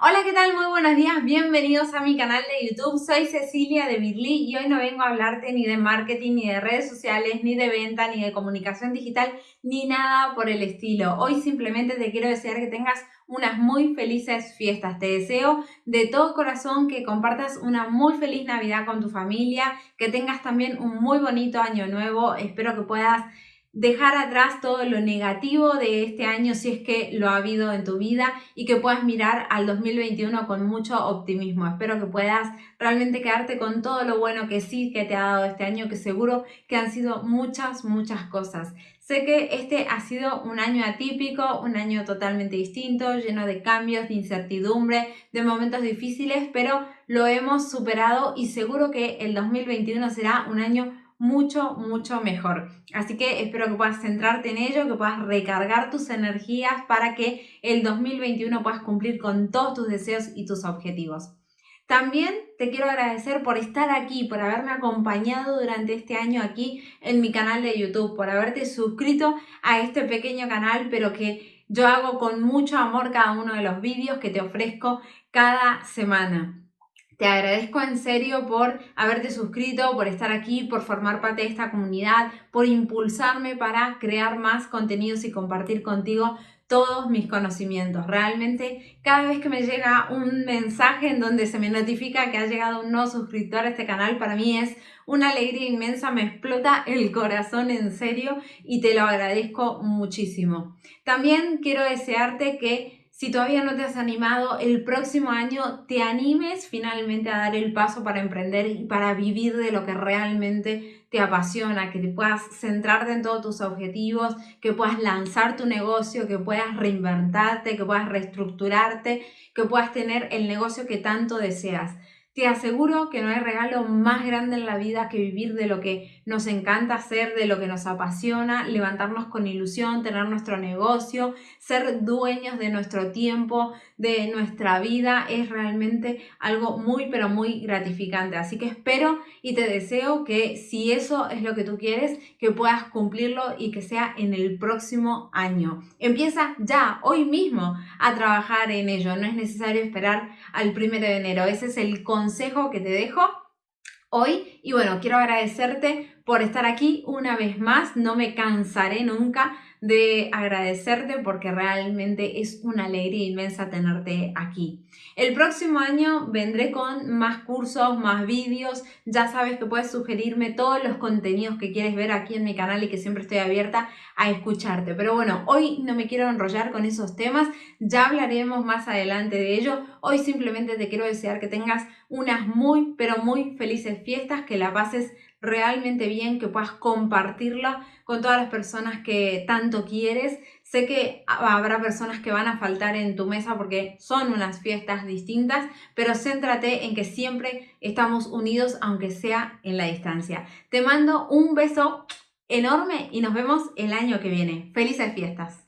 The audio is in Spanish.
Hola, ¿qué tal? Muy buenos días, bienvenidos a mi canal de YouTube. Soy Cecilia de Birly y hoy no vengo a hablarte ni de marketing, ni de redes sociales, ni de venta, ni de comunicación digital, ni nada por el estilo. Hoy simplemente te quiero desear que tengas unas muy felices fiestas. Te deseo de todo corazón que compartas una muy feliz Navidad con tu familia, que tengas también un muy bonito año nuevo. Espero que puedas dejar atrás todo lo negativo de este año si es que lo ha habido en tu vida y que puedas mirar al 2021 con mucho optimismo. Espero que puedas realmente quedarte con todo lo bueno que sí que te ha dado este año, que seguro que han sido muchas, muchas cosas. Sé que este ha sido un año atípico, un año totalmente distinto, lleno de cambios, de incertidumbre, de momentos difíciles, pero lo hemos superado y seguro que el 2021 será un año mucho, mucho mejor. Así que espero que puedas centrarte en ello, que puedas recargar tus energías para que el 2021 puedas cumplir con todos tus deseos y tus objetivos. También te quiero agradecer por estar aquí, por haberme acompañado durante este año aquí en mi canal de YouTube, por haberte suscrito a este pequeño canal, pero que yo hago con mucho amor cada uno de los vídeos que te ofrezco cada semana. Te agradezco en serio por haberte suscrito, por estar aquí, por formar parte de esta comunidad, por impulsarme para crear más contenidos y compartir contigo todos mis conocimientos. Realmente cada vez que me llega un mensaje en donde se me notifica que ha llegado un nuevo suscriptor a este canal, para mí es una alegría inmensa, me explota el corazón en serio y te lo agradezco muchísimo. También quiero desearte que si todavía no te has animado, el próximo año te animes finalmente a dar el paso para emprender y para vivir de lo que realmente te apasiona, que te puedas centrarte en todos tus objetivos, que puedas lanzar tu negocio, que puedas reinventarte, que puedas reestructurarte, que puedas tener el negocio que tanto deseas. Te aseguro que no hay regalo más grande en la vida que vivir de lo que nos encanta hacer, de lo que nos apasiona, levantarnos con ilusión, tener nuestro negocio, ser dueños de nuestro tiempo, de nuestra vida, es realmente algo muy pero muy gratificante. Así que espero y te deseo que si eso es lo que tú quieres, que puedas cumplirlo y que sea en el próximo año. Empieza ya, hoy mismo, a trabajar en ello. No es necesario esperar al primero de enero. Ese es el consejo que te dejo hoy. Y bueno, quiero agradecerte por estar aquí una vez más. No me cansaré nunca de agradecerte porque realmente es una alegría inmensa tenerte aquí. El próximo año vendré con más cursos, más vídeos. Ya sabes que puedes sugerirme todos los contenidos que quieres ver aquí en mi canal y que siempre estoy abierta a escucharte. Pero bueno, hoy no me quiero enrollar con esos temas. Ya hablaremos más adelante de ello. Hoy simplemente te quiero desear que tengas unas muy, pero muy felices fiestas, que la pases realmente bien, que puedas compartirla con todas las personas que tanto quieres. Sé que habrá personas que van a faltar en tu mesa porque son unas fiestas distintas, pero céntrate en que siempre estamos unidos aunque sea en la distancia. Te mando un beso enorme y nos vemos el año que viene. Felices fiestas.